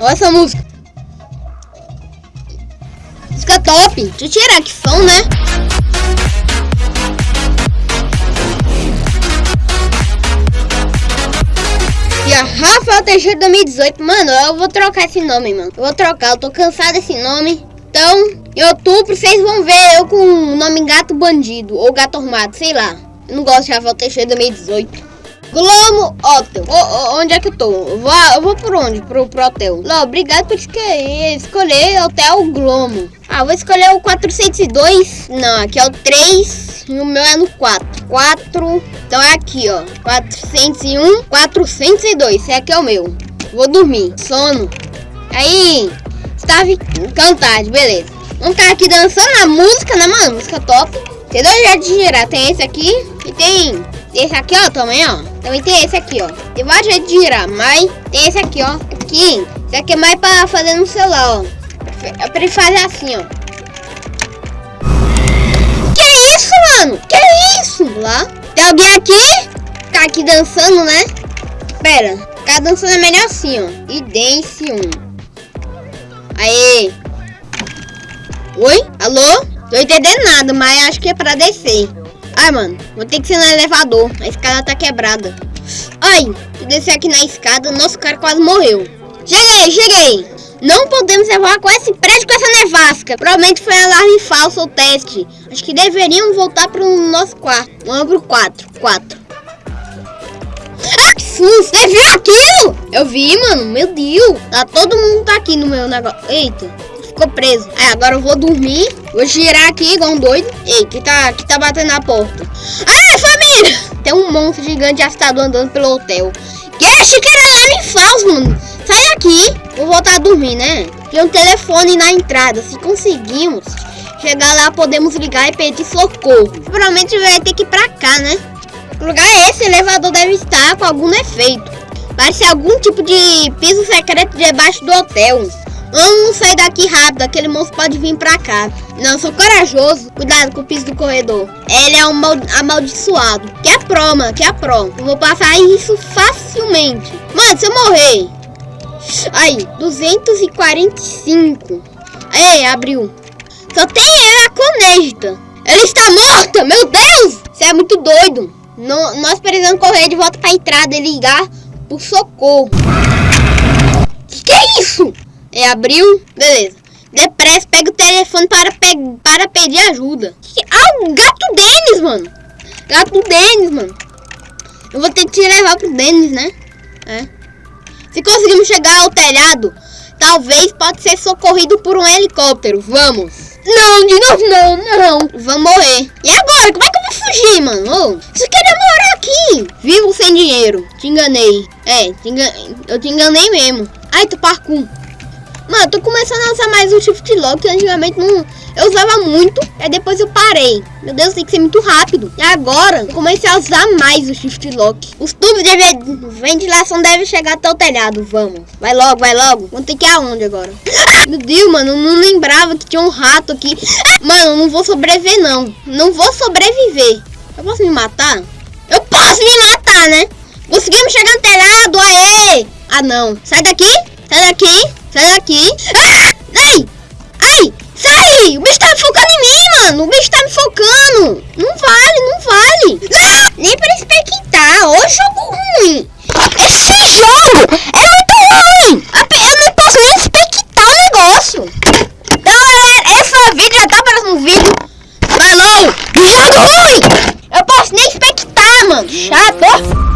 Olha essa música. Música top. Deixa eu tirar que som, né? E a Rafael Teixeira 2018. Mano, eu vou trocar esse nome, mano. Eu vou trocar. Eu tô cansado desse nome. Então, em outubro, vocês vão ver eu com o nome Gato Bandido. Ou Gato Armado, sei lá. Eu não gosto de Rafael Teixeira 2018. Glomo Hotel. onde é que eu tô? Vou, eu vou por onde? Pro, pro hotel. Lá, obrigado por escolher, Hotel Glomo. Ah, vou escolher o 402. Não, aqui é o 3 e o meu é no 4. 4. Então é aqui, ó. 401, 402. Esse aqui é o meu. Vou dormir. Sono. Aí, estava cantado, beleza. Vamos ficar aqui dançando a música, né, mano? Música top. Tem dois jeitos de girar. Tem esse aqui e tem esse aqui, ó, também, ó. Também tem esse aqui, ó. Tem vários jeitos de girar, mas tem esse aqui, ó. Aqui. Esse aqui é mais pra fazer no celular, ó. É pra ele fazer assim, ó. Que isso, mano? Que isso? Lá. Tem alguém aqui? Ficar aqui dançando, né? Pera. Ficar dançando é melhor assim, ó. E dance um. Aê. Oi? Alô? Tô entendendo nada, mas acho que é pra descer. Ai, mano, vou ter que ser no elevador. A escada tá quebrada. Ai, descer aqui na escada, nosso cara quase morreu. Cheguei, cheguei. Não podemos com esse prédio com essa nevasca. Provavelmente foi alarme falso o teste. Acho que deveríamos voltar pro nosso quarto. Vamos pro 4. 4. Ah, que susto! Você viu aquilo? Eu vi, mano. Meu Deus. Tá, todo mundo tá aqui no meu negócio. Eita ficou preso. Aí agora eu vou dormir. Vou girar aqui igual um doido. Ei, que tá, que tá batendo na porta? Ai, família! Tem um monstro gigante assustador andando pelo hotel. Que achei que era alarme falso, mano. Sai daqui. Vou voltar a dormir, né? Tem um telefone na entrada. Se conseguimos chegar lá, podemos ligar e pedir socorro. Provavelmente vai ter que ir pra cá, né? Que lugar é esse? O elevador deve estar com algum efeito. Parece algum tipo de piso secreto debaixo do hotel. Vamos sair daqui rápido, aquele monstro pode vir pra cá. Não, sou corajoso. Cuidado com o piso do corredor. Ele é um amaldiçoado. Que é pro, mano, que é pro. Eu vou passar isso facilmente. Mano, se eu morrer... Aí, 245. Aí, abriu. Só tem a conecta. Ela está morta, meu Deus! Você é muito doido. No, nós precisamos correr de volta pra entrada e ligar por socorro. Que é isso? É, abriu. Beleza. Depressa, pega o telefone para, pe para pedir ajuda. Ah, o gato Denis, mano. Gato Denis, mano. Eu vou ter que te levar pro Denis, né? É. Se conseguirmos chegar ao telhado, talvez pode ser socorrido por um helicóptero. Vamos. Não, de novo não, não. Vamos morrer. E agora? Como é que eu vou fugir, mano? Oh, você queria morar aqui. Vivo sem dinheiro. Te enganei. É, te engan... eu te enganei mesmo. Ai, tu parkour. Mano, tô começando a usar mais o Shift Lock, que antigamente não... Eu usava muito, aí depois eu parei. Meu Deus, tem que ser muito rápido. E agora, eu comecei a usar mais o Shift Lock. Os tubos de ventilação devem chegar até o telhado, vamos. Vai logo, vai logo. Vamos ter que ir aonde agora? Meu Deus, mano, eu não lembrava que tinha um rato aqui. Mano, eu não vou sobreviver, não. Não vou sobreviver. Eu posso me matar? Eu posso me matar, né? Conseguimos chegar no telhado, aê! Ah, não. Sai daqui, sai daqui. Sai daqui. Ah! Ai! Ai! Sai! O bicho tá focando em mim, mano. O bicho tá me focando. Não vale, não vale. Não! Nem pra expectar. Ô, jogo ruim. Esse jogo é muito ruim. Eu não posso nem expectar o negócio. Então, galera, esse vídeo já tá aparecendo no vídeo. Falou! Jogo ruim! Eu posso nem expectar, mano. Chato.